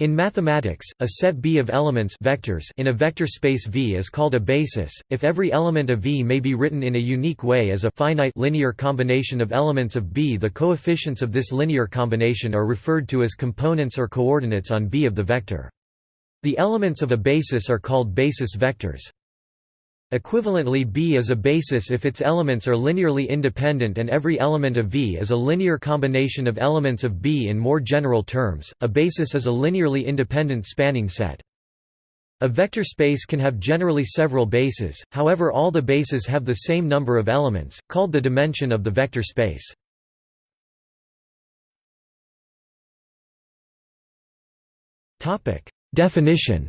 In mathematics, a set B of elements vectors in a vector space V is called a basis. If every element of V may be written in a unique way as a finite linear combination of elements of B, the coefficients of this linear combination are referred to as components or coordinates on B of the vector. The elements of a basis are called basis vectors. Equivalently B is a basis if its elements are linearly independent and every element of V is a linear combination of elements of B in more general terms, a basis is a linearly independent spanning set. A vector space can have generally several bases, however all the bases have the same number of elements, called the dimension of the vector space. Definition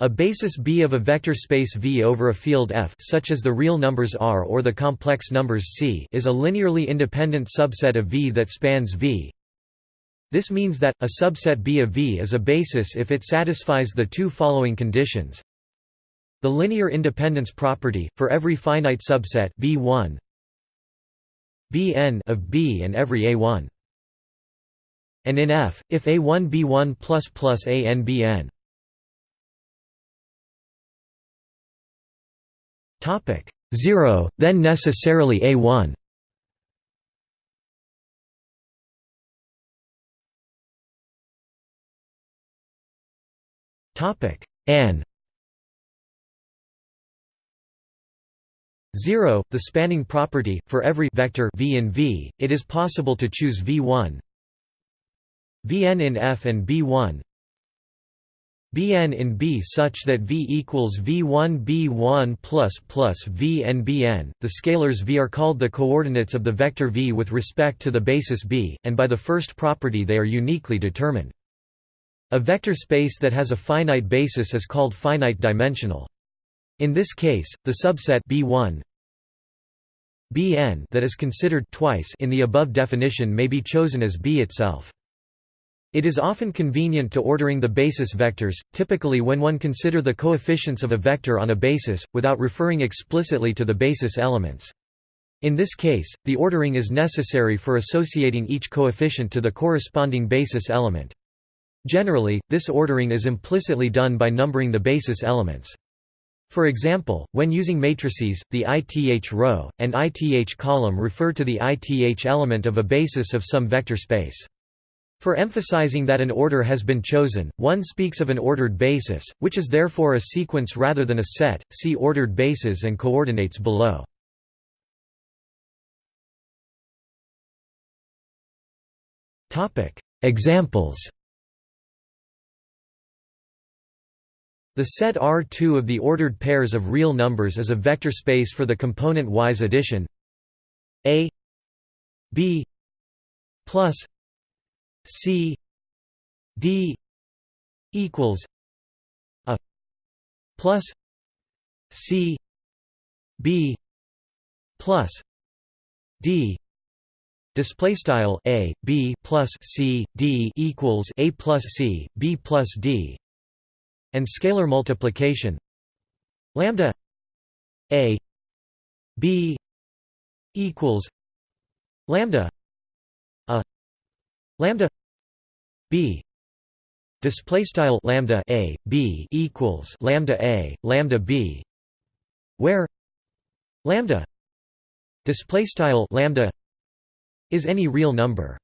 A basis B of a vector space V over a field F such as the real numbers R or the complex numbers C is a linearly independent subset of V that spans V. This means that, a subset B of V is a basis if it satisfies the two following conditions. The linear independence property, for every finite subset B1 Bn of B and every A1. And in F, if A1 B1 plus plus AN Topic 0, then necessarily A1. Topic n 0, the spanning property for every vector v in V, it is possible to choose v1 vn in F and b1 Bn in B such that V equals V1 B1 plus plus V and Bn. The scalars V are called the coordinates of the vector V with respect to the basis B, and by the first property they are uniquely determined. A vector space that has a finite basis is called finite dimensional. In this case, the subset B1 Bn that is considered twice in the above definition may be chosen as B itself. It is often convenient to ordering the basis vectors, typically when one consider the coefficients of a vector on a basis, without referring explicitly to the basis elements. In this case, the ordering is necessary for associating each coefficient to the corresponding basis element. Generally, this ordering is implicitly done by numbering the basis elements. For example, when using matrices, the ith row, and ith column refer to the ith element of a basis of some vector space. For emphasizing that an order has been chosen, one speaks of an ordered basis, which is therefore a sequence rather than a set. See ordered bases and coordinates below. Topic: Examples. The set R2 of the ordered pairs of real numbers is a vector space for the component-wise addition A B plus C D equals a plus C B plus D display style a b plus c d equals a plus c b plus d. And scalar multiplication. Lambda a b equals lambda lambda b display style lambda a b equals lambda a lambda b where lambda display style lambda is any real number.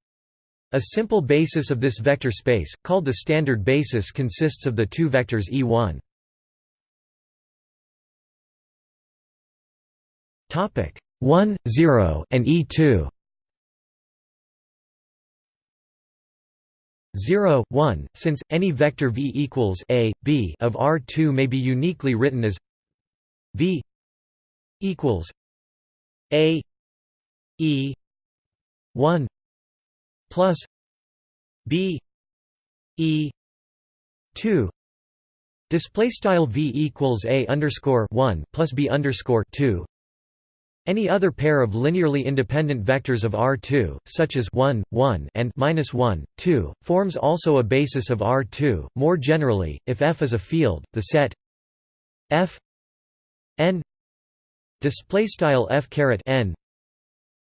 A simple basis of this vector space called the standard basis consists of the two vectors e1 topic 1 0 and e2 0, 1, since, any vector v equals a, b of R2 may be uniquely written as v equals a e 1 plus b e 2 display style v equals a underscore 1 plus b underscore 2 any other pair of linearly independent vectors of R2, such as 1, 1 and -1, 2, forms also a basis of R2. More generally, if F is a field, the set F n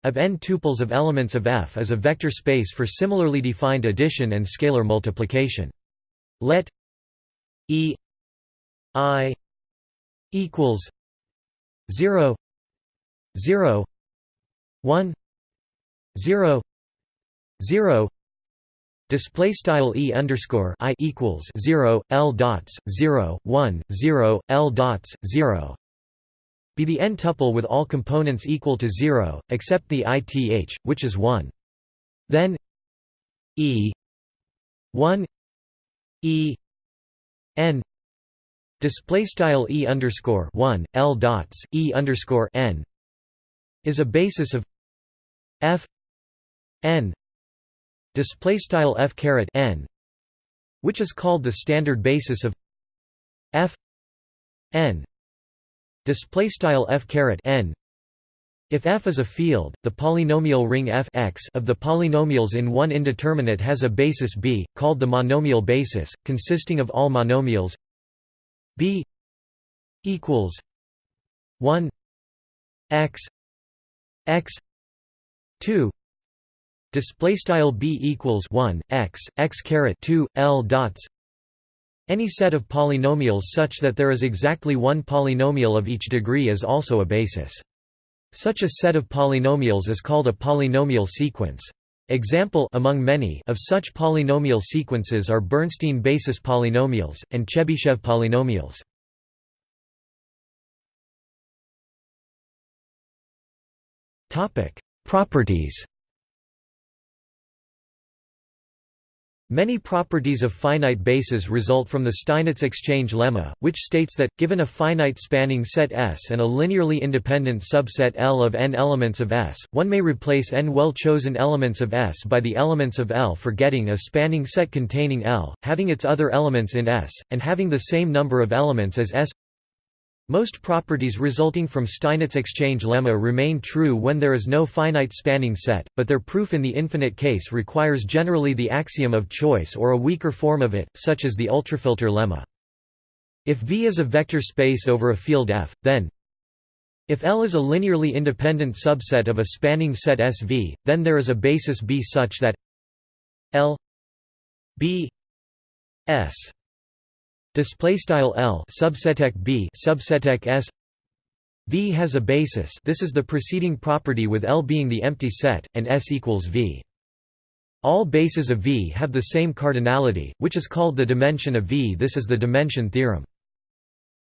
of n tuples of elements of F is a vector space for similarly defined addition and scalar multiplication. Let E I equals 0 0 1 0 0 display style e underscore i equals 0 l dots 0 1 0 l dots 0 be the n tuple with all components equal to 0 except the ith which is 1 then e 1 e n display style e underscore 1 l dots e underscore n is a basis of f n display style f caret n which is called the standard basis of f n display style f caret n. If f is a field the polynomial ring f x of the polynomials in one indeterminate has a basis b called the monomial basis consisting of all monomials b equals 1 x x 2 display style b equals 1 x x caret 2 l dots. Any set of polynomials such that there is exactly one polynomial of each degree is also a basis. Such a set of polynomials is called a polynomial sequence. Example among many of such polynomial sequences are Bernstein basis polynomials and Chebyshev polynomials topic. Properties Many properties of finite bases result from the Steinitz exchange lemma, which states that, given a finite spanning set S and a linearly independent subset L of n elements of S, one may replace n well-chosen elements of S by the elements of L for getting a spanning set containing L, having its other elements in S, and having the same number of elements as S most properties resulting from Steinitz exchange lemma remain true when there is no finite spanning set, but their proof in the infinite case requires generally the axiom of choice or a weaker form of it, such as the ultrafilter lemma. If V is a vector space over a field F, then if L is a linearly independent subset of a spanning set SV, then there is a basis B such that L B S Display style L subseteq B subseteq S V has a basis this is the preceding property with L being the empty set, and S equals V. All bases of V have the same cardinality, which is called the dimension of V this is the dimension theorem.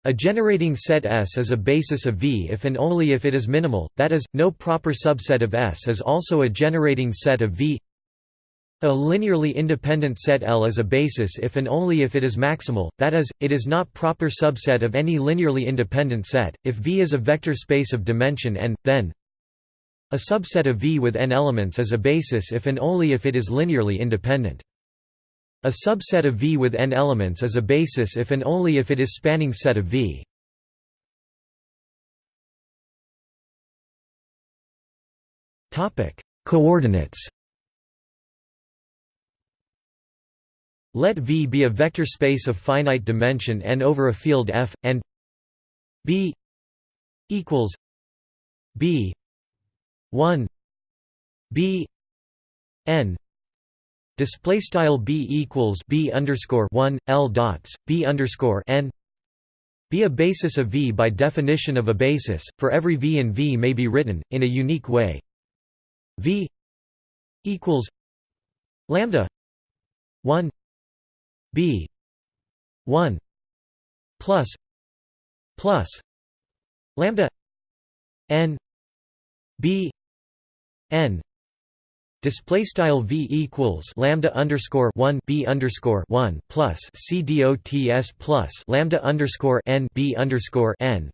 A generating set S is a basis of V if and only if it is minimal, that is, no proper subset of S is also a generating set of V a linearly independent set L is a basis if and only if it is maximal, that is, it is not proper subset of any linearly independent set. If V is a vector space of dimension n, then a subset of V with n elements is a basis if and only if it is linearly independent. A subset of V with n elements is a basis if and only if it is spanning set of V. Coordinates Let V be a vector space of finite dimension n over a field F, and B equals B one B n. Display style B equals B underscore one L dots B underscore n. Be a basis of V by definition of a basis, for every V and V may be written, in a unique way. V equals lambda 1 b. 1 plus plus lambda n b n Display style v equals lambda underscore one b underscore one plus c dots plus lambda underscore n b underscore n,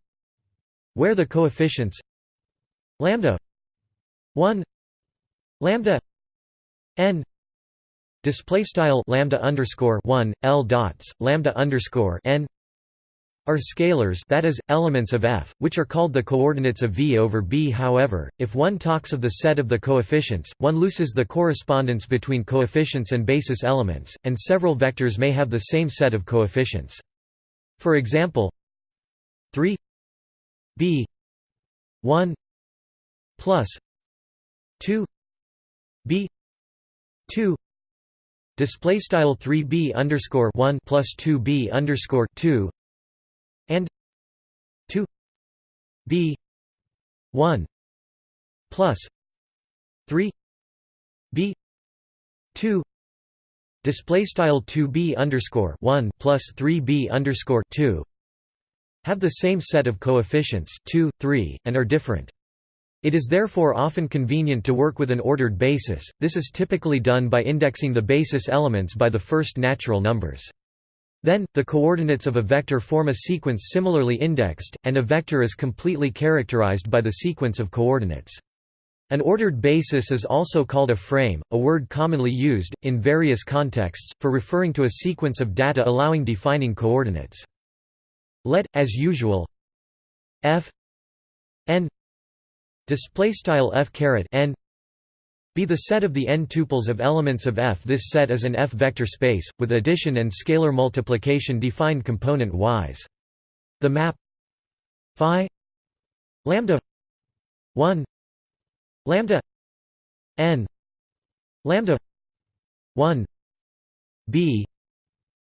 where the coefficients lambda one lambda n display style lambda underscore 1 l dots lambda underscore n are scalars that is, elements of f, which are called the coordinates of v over b however, if one talks of the set of the coefficients, one loses the correspondence between coefficients and basis elements, and several vectors may have the same set of coefficients. For example 3 b 1 plus 2 b 2 display style 3 b underscore 1 plus 2 b underscore 2 and 2 b 1 plus 3 b 2 display style 2b underscore 1 plus 3b underscore 2 have the same set of coefficients 2, 3, and are different. It is therefore often convenient to work with an ordered basis, this is typically done by indexing the basis elements by the first natural numbers. Then, the coordinates of a vector form a sequence similarly indexed, and a vector is completely characterized by the sequence of coordinates. An ordered basis is also called a frame, a word commonly used, in various contexts, for referring to a sequence of data allowing defining coordinates. Let, as usual, f n display style f caret n be the set of the n tuples of elements of F. This set is an F vector space, with addition and scalar multiplication defined component-wise. The map phi lambda 1 lambda n lambda 1 b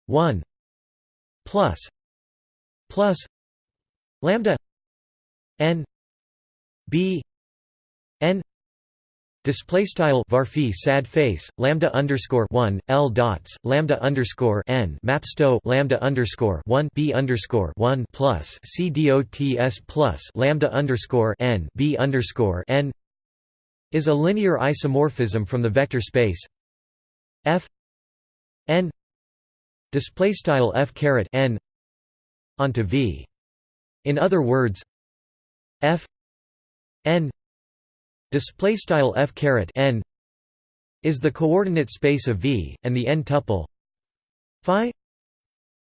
1 plus plus lambda n b n Display style varphi sad face lambda underscore one l dots lambda underscore n mapsto lambda underscore one b underscore one plus c dots plus lambda underscore n b underscore n is a linear isomorphism from the vector space f n display style f caret n onto v. In other words, f n display style f caret n is the coordinate space of v, and the n tuple phi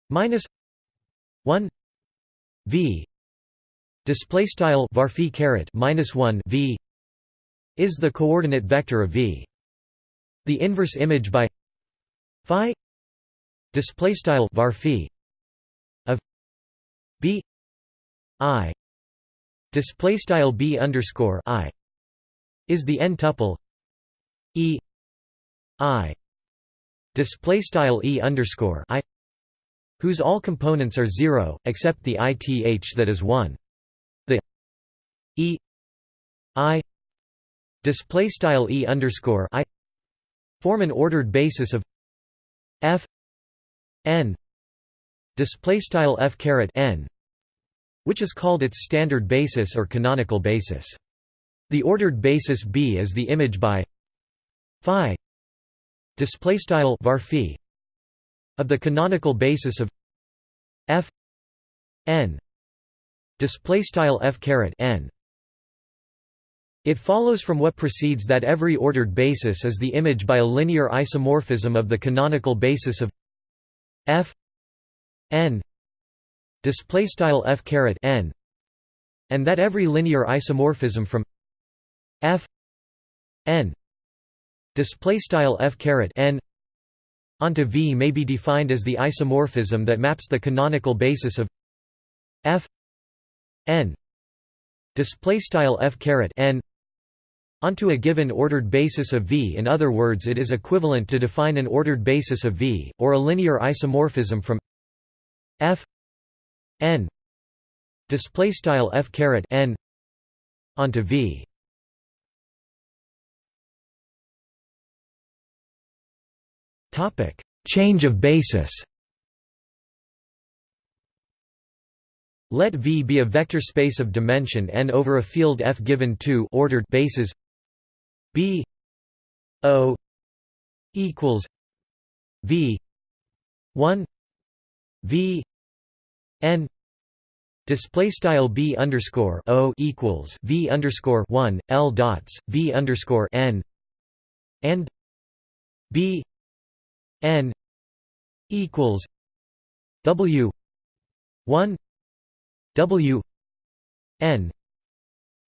minus one v display style varphi caret minus one v is the coordinate vector of V. The inverse image by phi display style var of b i display style b underscore i is the n tuple e i display style e underscore i whose all components are zero except the ith that is one. The e i display style e underscore i form an ordered basis of f n display style f caret n which is called its standard basis or canonical basis. The ordered basis b is the image by phi display style var of the canonical basis of f n display style f caret n. It follows from what precedes that every ordered basis is the image by a linear isomorphism of the canonical basis of f n display style f caret n and that every linear isomorphism from f n display style f caret n onto v may be defined as the isomorphism that maps the canonical basis of f n display style f caret n onto a given ordered basis of V. In other words it is equivalent to define an ordered basis of V, or a linear isomorphism from f n f caret n onto V. Topic: Change of basis. Let V be a vector space of dimension n over a field F given two ordered bases B O equals V one V N Display style B underscore O equals V underscore one L dots V underscore N and B N equals W one W N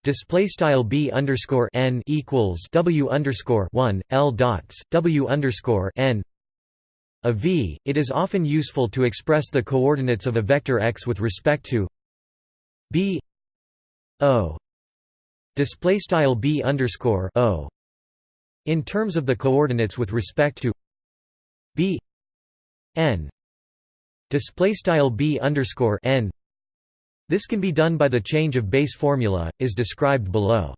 display style b underscore n equals w underscore one l dots w underscore n a v. It is often useful to express the coordinates of a vector x with respect to b o. Display style b underscore o. In terms of the coordinates with respect to b n. Display style b underscore n. This can be done by the change of base formula is described below.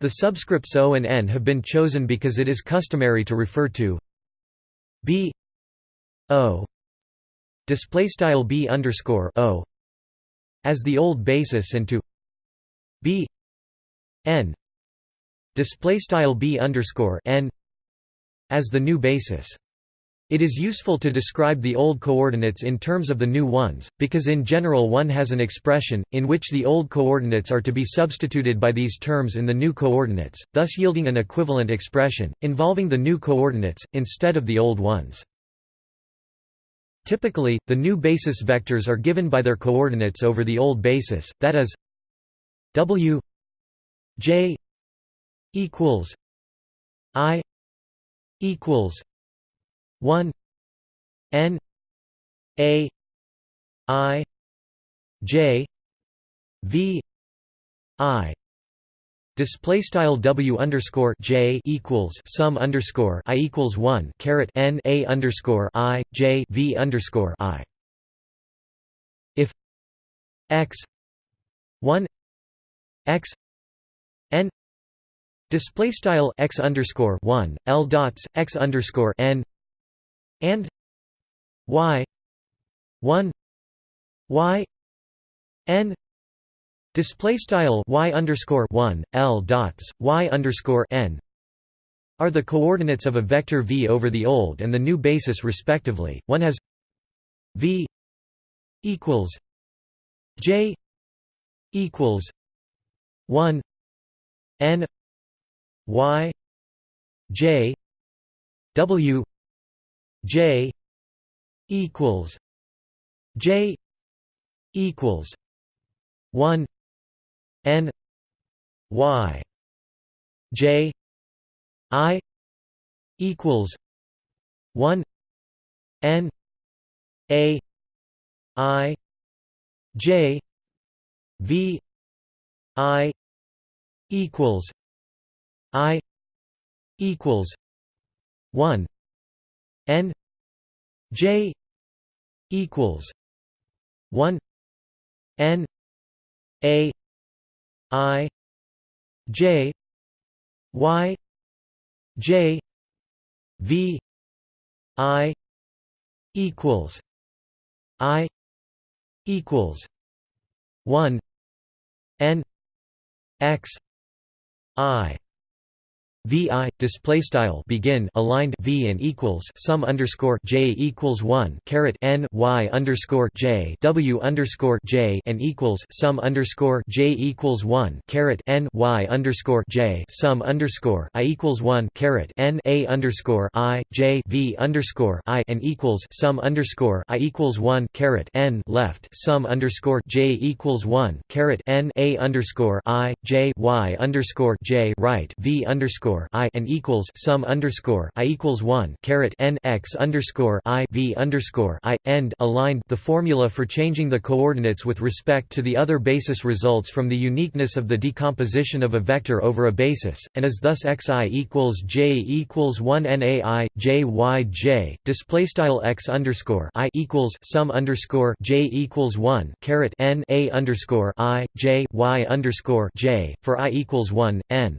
The subscripts o and n have been chosen because it is customary to refer to b o. Display style b underscore o. As the old basis and to b. N. Display style b underscore n. As the new basis. It is useful to describe the old coordinates in terms of the new ones, because in general one has an expression, in which the old coordinates are to be substituted by these terms in the new coordinates, thus yielding an equivalent expression, involving the new coordinates, instead of the old ones. Typically, the new basis vectors are given by their coordinates over the old basis, that is w j equals i equals 1 n a i j v i Display style W underscore J equals sum underscore I equals one caret N A underscore I J V underscore I. If X one X N display style X underscore one L dots X underscore N and y 1 y n display style y underscore 1 l dots y underscore n are the coordinates of a vector v over the old and the new basis respectively. One has v equals j equals 1 n y j w J equals J equals one N Y J I equals one N A I J V I equals I equals one n j equals 1 n a i j y j v i equals i equals 1 n x i vi display style begin aligned v and equals sum underscore j equals one caret n y underscore j w underscore j and equals sum underscore j equals one caret n y underscore j sum underscore i equals one caret n a underscore i j v underscore i and equals sum underscore i equals one caret n left sum underscore j equals one caret n a underscore i j y underscore j right v underscore underscore i and equals sum underscore i equals one caret n x underscore i v underscore i end aligned. The formula for changing the coordinates with respect to the other basis results from the uniqueness of the decomposition of a vector over a basis, and is thus xi equals j equals one nai j y j display style x underscore i equals sum underscore j equals one caret n a underscore i j y underscore j for i equals one n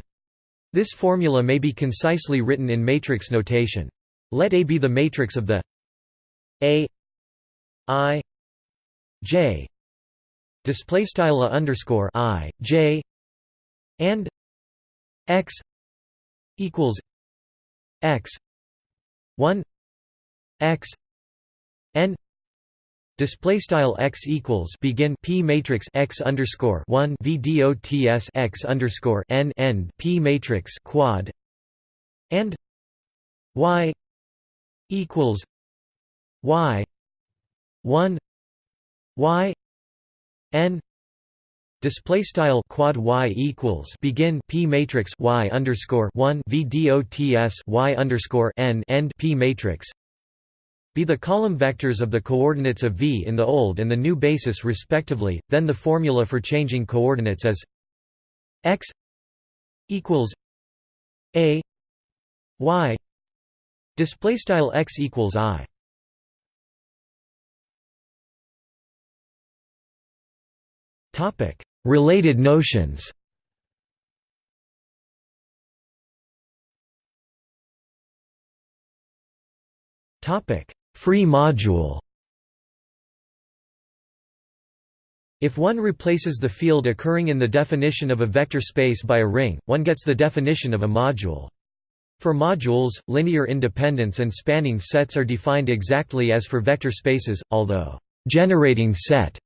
this formula may be concisely written in matrix notation. Let A be the matrix of the A I J display style underscore I J and X equals X one X N Display style x equals begin p matrix x underscore one v dots x underscore n end p matrix quad and y equals y one y n Display style quad y equals begin p matrix y underscore one v dots y underscore n end p matrix be the column vectors of the coordinates of V in the old and the new basis respectively, then the formula for changing coordinates is x equals a y. Display style x equals i. Topic. Related notions. Topic free module If one replaces the field occurring in the definition of a vector space by a ring, one gets the definition of a module. For modules, linear independence and spanning sets are defined exactly as for vector spaces, although «generating set»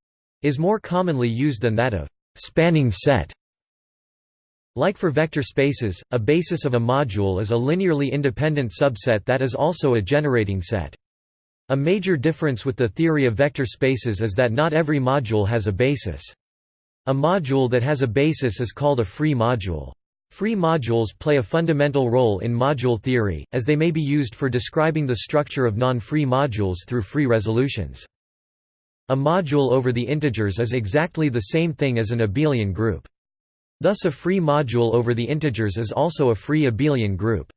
is more commonly used than that of «spanning set». Like for vector spaces, a basis of a module is a linearly independent subset that is also a generating set. A major difference with the theory of vector spaces is that not every module has a basis. A module that has a basis is called a free module. Free modules play a fundamental role in module theory, as they may be used for describing the structure of non-free modules through free resolutions. A module over the integers is exactly the same thing as an abelian group. Thus a free module over the integers is also a free abelian group.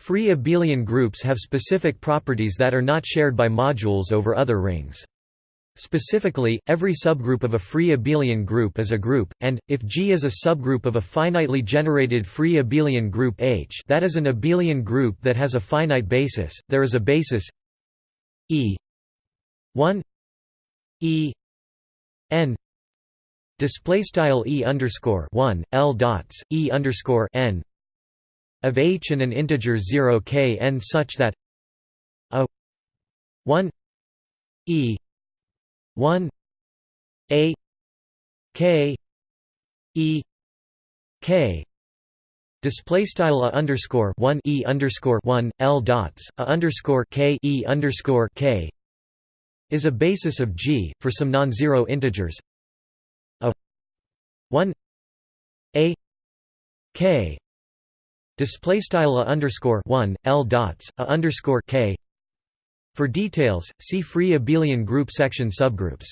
Free abelian groups have specific properties that are not shared by modules over other rings. Specifically, every subgroup of a free abelian group is a group, and, if G is a subgroup of a finitely generated free abelian group H that is an abelian group that has a finite basis, there is a basis E 1 E n display style E underscore 1 L dots E underscore n of h and an integer 0 k n such that a 1 e 1 a k e k. Display style underscore one e underscore one l dots a underscore k e underscore k is a basis of G for some non-zero integers a one a k display style a underscore 1 l dots a underscore k. For details see free abelian group section subgroups.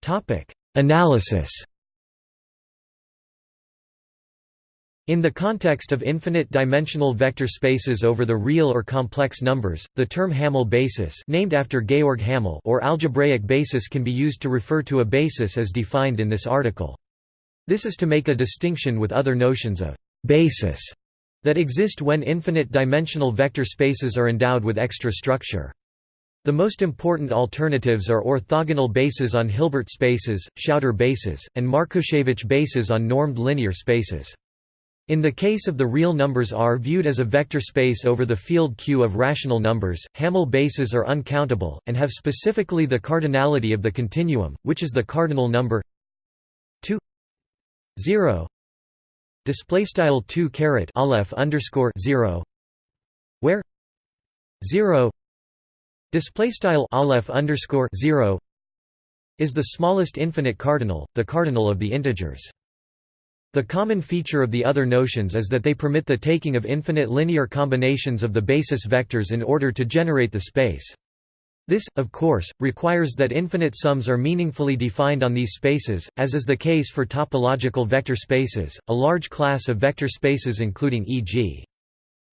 Topic analysis In the context of infinite-dimensional vector spaces over the real or complex numbers, the term Hamel basis named after Georg Hamel or algebraic basis can be used to refer to a basis as defined in this article. This is to make a distinction with other notions of «basis» that exist when infinite-dimensional vector spaces are endowed with extra structure. The most important alternatives are orthogonal bases on Hilbert spaces, Schauder bases, and Markushevich bases on normed linear spaces. In the case of the real numbers R viewed as a vector space over the field Q of rational numbers, Hamel bases are uncountable, and have specifically the cardinality of the continuum, which is the cardinal number 2 0 display style 2 caret aleph underscore 0 where 0 display style aleph underscore 0 is the smallest infinite cardinal, the cardinal of the integers. The common feature of the other notions is that they permit the taking of infinite linear combinations of the basis vectors in order to generate the space. This, of course, requires that infinite sums are meaningfully defined on these spaces, as is the case for topological vector spaces, a large class of vector spaces including e.g.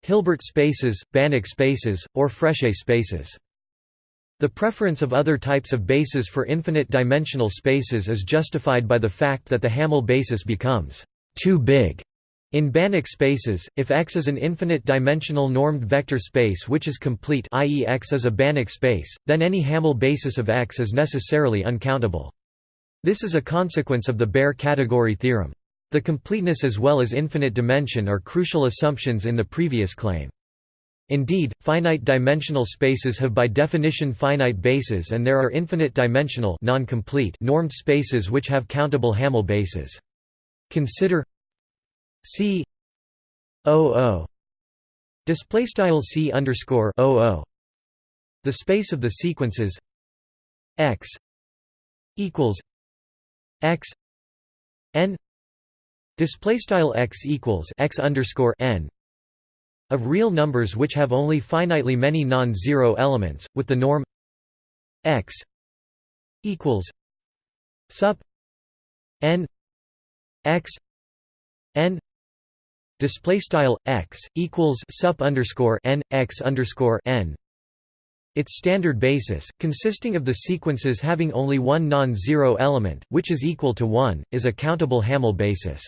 Hilbert spaces, Banach spaces, or Frechet spaces. The preference of other types of bases for infinite-dimensional spaces is justified by the fact that the Hamel basis becomes too big in Banach spaces, if X is an infinite-dimensional normed vector space which is complete i.e. X is a Banach space, then any Hamel basis of X is necessarily uncountable. This is a consequence of the Baire category theorem. The completeness as well as infinite dimension are crucial assumptions in the previous claim. Indeed, finite-dimensional spaces have by definition finite bases and there are infinite-dimensional normed spaces which have countable Hamel bases. Consider C O O. Display style C underscore O O. The space of the sequences X equals X N. Display style X equals X underscore N of real numbers which have only finitely many non-zero elements, with the norm x equals sup n x n display style x equals sup underscore n x underscore n its standard basis, consisting of the sequences having only one non-zero element, which is equal to 1, is a countable Hamel basis.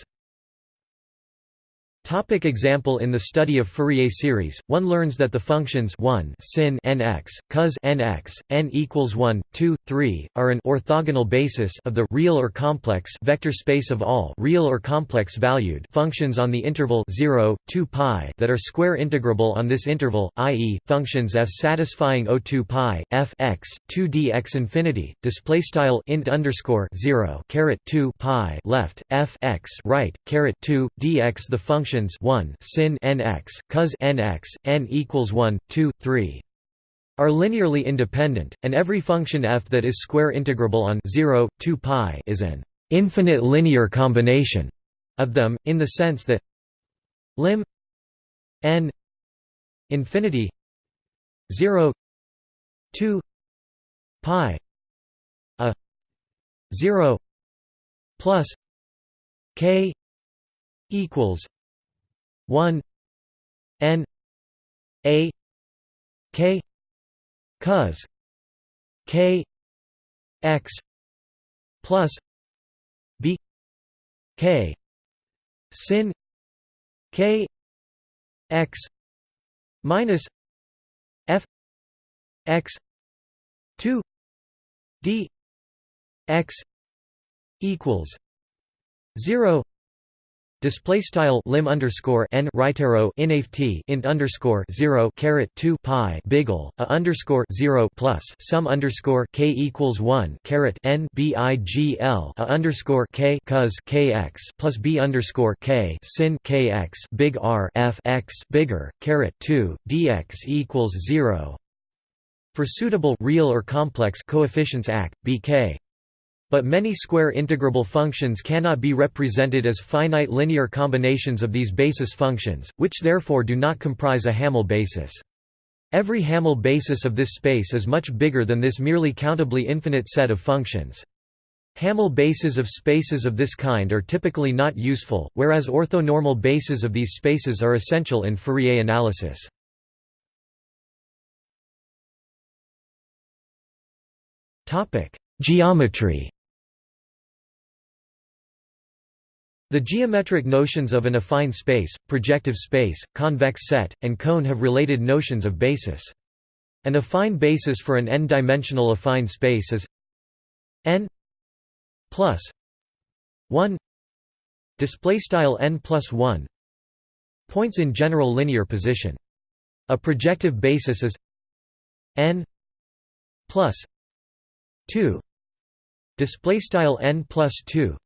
Topic example In the study of Fourier series, one learns that the functions 1 sin nx, cos nx, n equals 1, 2, 3, are an orthogonal basis of the real or complex vector space of all real or complex valued functions on the interval 0, 2 pi that are square integrable on this interval, i.e., functions f satisfying O2 pi f x 2 dx infinity. Display style int underscore 0 caret 2 pi left f x right caret 2 dx the function functions 1 sin nx, cos nx, n equals 1, 2, 3 are linearly independent, and every function f that is square integrable on 0, 2 pi is an infinite linear combination of them, in the sense that lim n infinity 0 2 pi a 0 plus k equals 1 n a k cos k x plus b k sin k x minus f x 2 d x equals 0 Display style lim underscore n right arrow inft int underscore zero caret two pi biggle a underscore zero plus sum underscore k equals one caret n bigl a underscore k cos kx plus b underscore k sin kx big R f x bigger caret two dx equals zero. For suitable real or complex coefficients AC, bk but many square integrable functions cannot be represented as finite linear combinations of these basis functions, which therefore do not comprise a Hamel basis. Every Hamel basis of this space is much bigger than this merely countably infinite set of functions. Hamel bases of spaces of this kind are typically not useful, whereas orthonormal bases of these spaces are essential in Fourier analysis. Geometry The geometric notions of an affine space, projective space, convex set, and cone have related notions of basis. An affine basis for an n-dimensional affine space is n plus 1 display style n plus 1 points in general linear position. A projective basis is n plus 2 display style n plus 2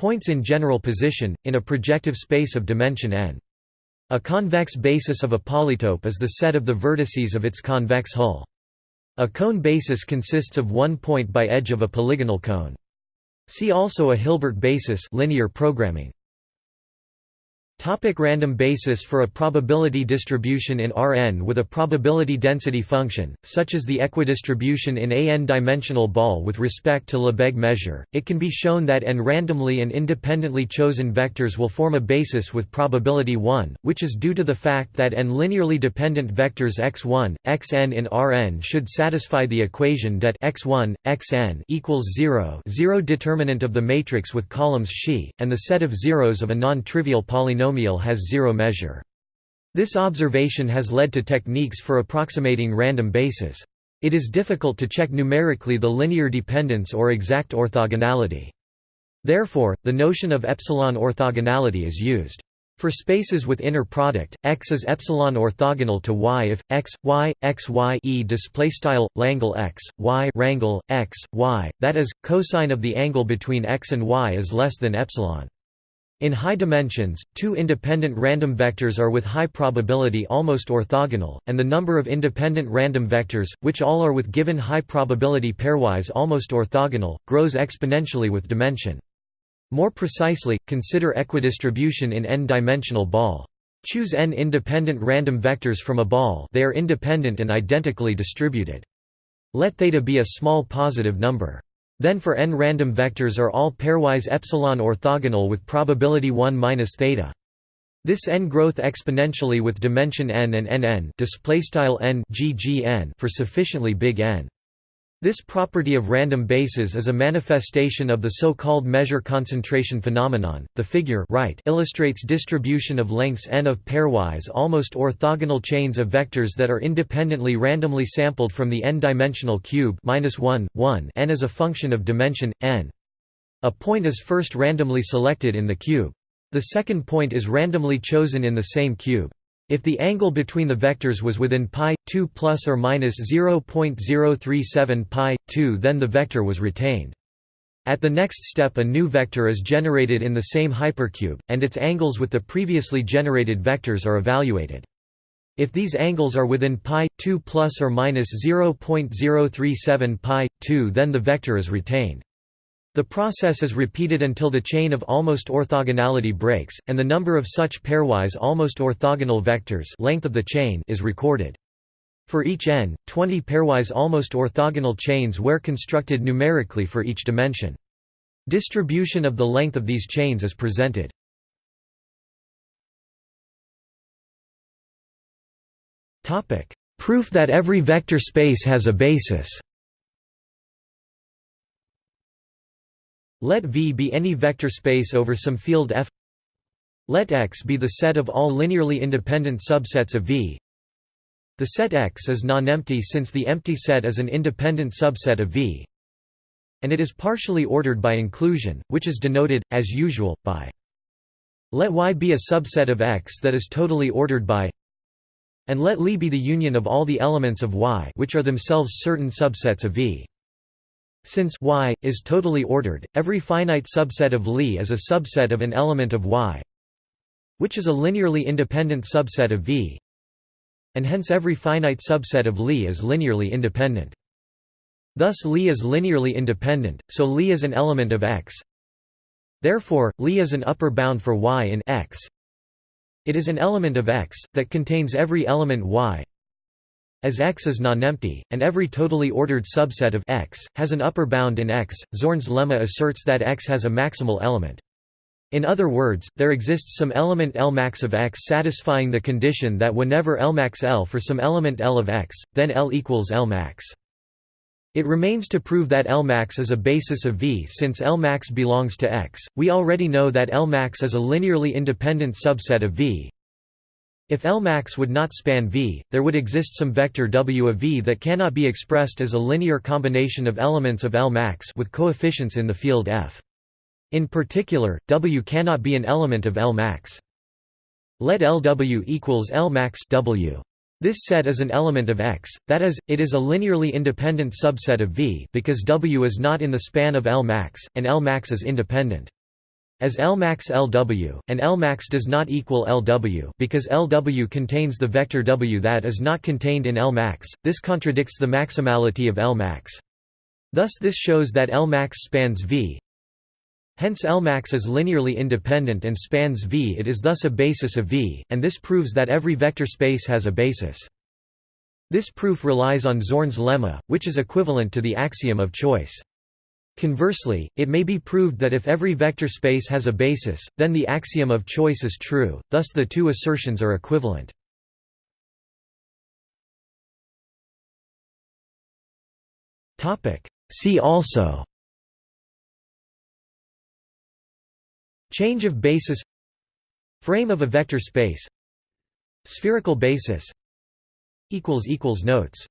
Points in general position, in a projective space of dimension n. A convex basis of a polytope is the set of the vertices of its convex hull. A cone basis consists of one point by edge of a polygonal cone. See also a Hilbert basis linear programming. Topic random basis For a probability distribution in Rn with a probability density function, such as the equidistribution in a n-dimensional ball with respect to Lebesgue measure, it can be shown that n randomly and independently chosen vectors will form a basis with probability 1, which is due to the fact that n linearly dependent vectors x1, xn in Rn should satisfy the equation that x1, xn equals 0 zero determinant of the matrix with columns xi, and the set of zeros of a non-trivial polynomial polynomial has zero measure. This observation has led to techniques for approximating random bases. It is difficult to check numerically the linear dependence or exact orthogonality. Therefore, the notion of epsilon orthogonality is used. For spaces with inner product, X is epsilon orthogonal to Y if X, Y, X, Y e display style Langle X, Y rangle X, Y, that is, cosine of the angle between X and Y is less than epsilon. In high dimensions, two independent random vectors are with high probability almost orthogonal, and the number of independent random vectors, which all are with given high probability pairwise almost orthogonal, grows exponentially with dimension. More precisely, consider equidistribution in n-dimensional ball. Choose n independent random vectors from a ball they are independent and identically distributed. Let theta be a small positive number. Then for n random vectors are all pairwise epsilon orthogonal with probability 1 minus theta. This n growth exponentially with dimension n and nn display style n for sufficiently big n. This property of random bases is a manifestation of the so-called measure concentration phenomenon. The figure right illustrates distribution of lengths n of pairwise almost orthogonal chains of vectors that are independently randomly sampled from the n-dimensional cube -1, 1 n as a function of dimension n. A point is first randomly selected in the cube. The second point is randomly chosen in the same cube. If the angle between the vectors was within pi 2 plus or minus 0.037 pi 2 then the vector was retained. At the next step a new vector is generated in the same hypercube, and its angles with the previously generated vectors are evaluated. If these angles are within pi 2 plus or minus 0.037 pi 2 then the vector is retained. The process is repeated until the chain of almost orthogonality breaks, and the number of such pairwise almost orthogonal vectors length of the chain is recorded. For each n, 20 pairwise almost orthogonal chains were constructed numerically for each dimension. Distribution of the length of these chains is presented. Proof that every vector space has a basis Let V be any vector space over some field F. Let X be the set of all linearly independent subsets of V. The set X is non-empty since the empty set is an independent subset of V. And it is partially ordered by inclusion, which is denoted, as usual, by let Y be a subset of X that is totally ordered by and let Li be the union of all the elements of Y which are themselves certain subsets of V. Since Y is totally ordered, every finite subset of Lie is a subset of an element of Y, which is a linearly independent subset of V, and hence every finite subset of Lie is linearly independent. Thus Lie is linearly independent, so Lie is an element of X. Therefore, Lie is an upper bound for Y in X. It is an element of X, that contains every element Y as X is non-empty, and every totally ordered subset of X, has an upper bound in X, Zorn's lemma asserts that X has a maximal element. In other words, there exists some element L max of X satisfying the condition that whenever L max L for some element L of X, then L equals L max. It remains to prove that L max is a basis of V since L max belongs to X. We already know that L max is a linearly independent subset of V, if Lmax would not span V, there would exist some vector W of V that cannot be expressed as a linear combination of elements of Lmax with coefficients in the field F. In particular, W cannot be an element of Lmax. Let LW equals Lmax W. This set is an element of X, that is, it is a linearly independent subset of V because W is not in the span of Lmax, and Lmax is independent as Lmax Lw, and Lmax does not equal Lw because Lw contains the vector W that is not contained in Lmax, this contradicts the maximality of Lmax. Thus this shows that Lmax spans V. Hence Lmax is linearly independent and spans V it is thus a basis of V, and this proves that every vector space has a basis. This proof relies on Zorn's lemma, which is equivalent to the axiom of choice. Conversely, it may be proved that if every vector space has a basis, then the axiom of choice is true, thus the two assertions are equivalent. See also Change of basis Frame of a vector space Spherical basis Notes